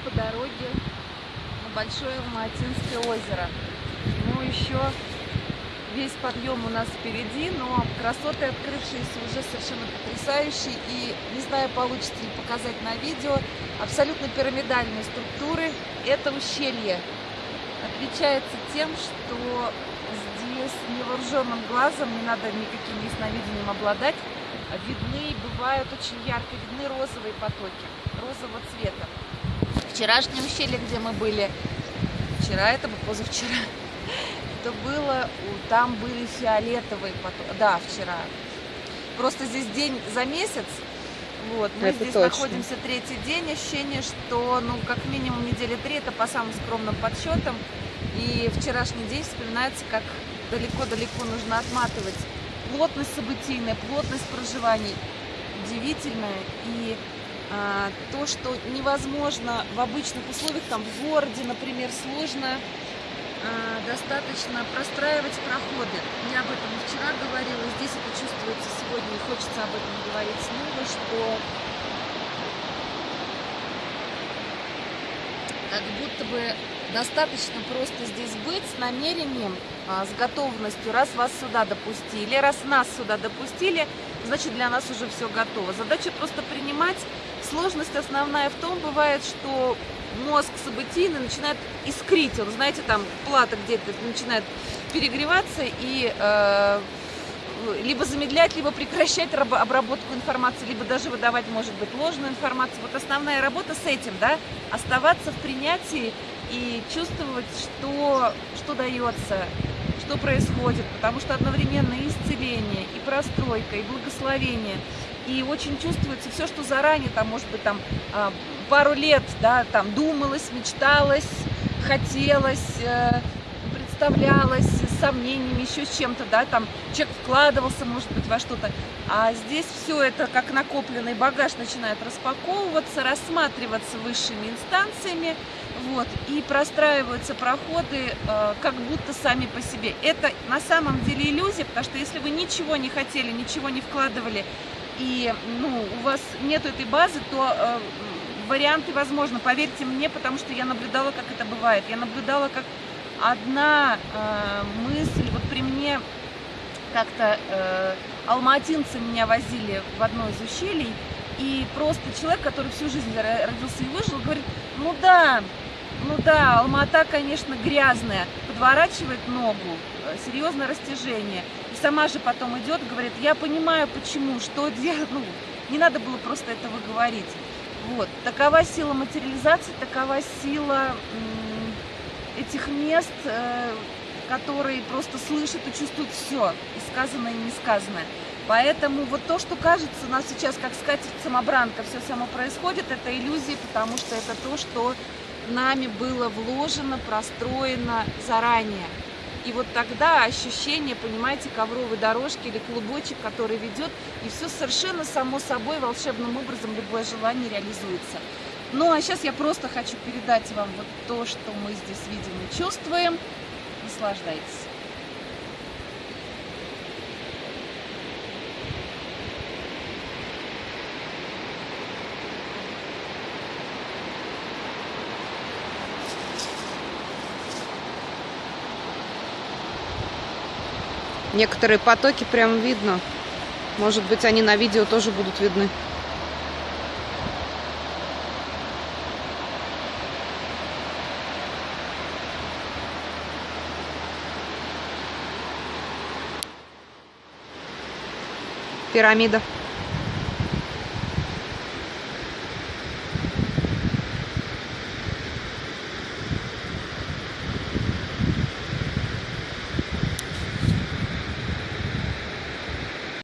по дороге на Большое Алматинское озеро. Ну, еще весь подъем у нас впереди, но красоты, открывшиеся, уже совершенно потрясающие. И не знаю, получится ли показать на видео, абсолютно пирамидальные структуры. Это ущелье отличается тем, что здесь невооруженным глазом, не надо никаким ясновидением обладать, видны, бывают очень ярко, видны розовые потоки, розового цвета. Вчерашнем ущелье, где мы были, вчера это был позавчера, это было, там были фиолетовые потоки, да, вчера. Просто здесь день за месяц, вот, мы это здесь точно. находимся третий день, ощущение, что, ну, как минимум недели три, это по самым скромным подсчетам, и вчерашний день вспоминается, как далеко-далеко нужно отматывать. Плотность событийная, плотность проживаний удивительная. И то, что невозможно в обычных условиях, там в городе, например, сложно а, достаточно простраивать проходы. Я об этом вчера говорила, здесь это чувствуется сегодня, и хочется об этом говорить снова, что как будто бы достаточно просто здесь быть с намерением, а, с готовностью, раз вас сюда допустили, раз нас сюда допустили, значит для нас уже все готово. Задача просто принимать. Сложность основная в том бывает, что мозг событийный начинает искрить, он, знаете, там плата где-то начинает перегреваться и э, либо замедлять, либо прекращать обработку информации, либо даже выдавать, может быть, ложную информацию. Вот основная работа с этим, да, оставаться в принятии и чувствовать, что, что дается, что происходит, потому что одновременно и исцеление, и простройка, и благословение, и очень чувствуется все, что заранее, там, может быть, там, а, пару лет, да, там, думалось, мечталось, хотелось, э, представлялось с сомнениями, еще с чем-то, да, там человек вкладывался, может быть, во что-то. А здесь все это, как накопленный багаж, начинает распаковываться, рассматриваться высшими инстанциями, вот, и простраиваются проходы э, как будто сами по себе. Это на самом деле иллюзия, потому что если вы ничего не хотели, ничего не вкладывали, и ну, у вас нет этой базы, то э, варианты возможны, поверьте мне, потому что я наблюдала, как это бывает. Я наблюдала, как одна э, мысль, вот при мне как-то э, алматинцы меня возили в одно из ущелий, и просто человек, который всю жизнь родился и выжил, говорит, ну да, ну да, Алмата, конечно, грязная, подворачивает ногу, э, серьезное растяжение. Сама же потом идет, говорит, я понимаю, почему, что делать, ну, не надо было просто этого говорить. Вот, такова сила материализации, такова сила этих мест, э, которые просто слышат и чувствуют все, и сказанное, и несказанное. Поэтому вот то, что кажется у нас сейчас как скатерть самобранка, все само происходит, это иллюзия, потому что это то, что нами было вложено, простроено заранее. И вот тогда ощущение, понимаете, ковровой дорожки или клубочек, который ведет, и все совершенно само собой волшебным образом любое желание реализуется. Ну а сейчас я просто хочу передать вам вот то, что мы здесь видим и чувствуем. Наслаждайтесь. Некоторые потоки прям видно. Может быть, они на видео тоже будут видны. пирамида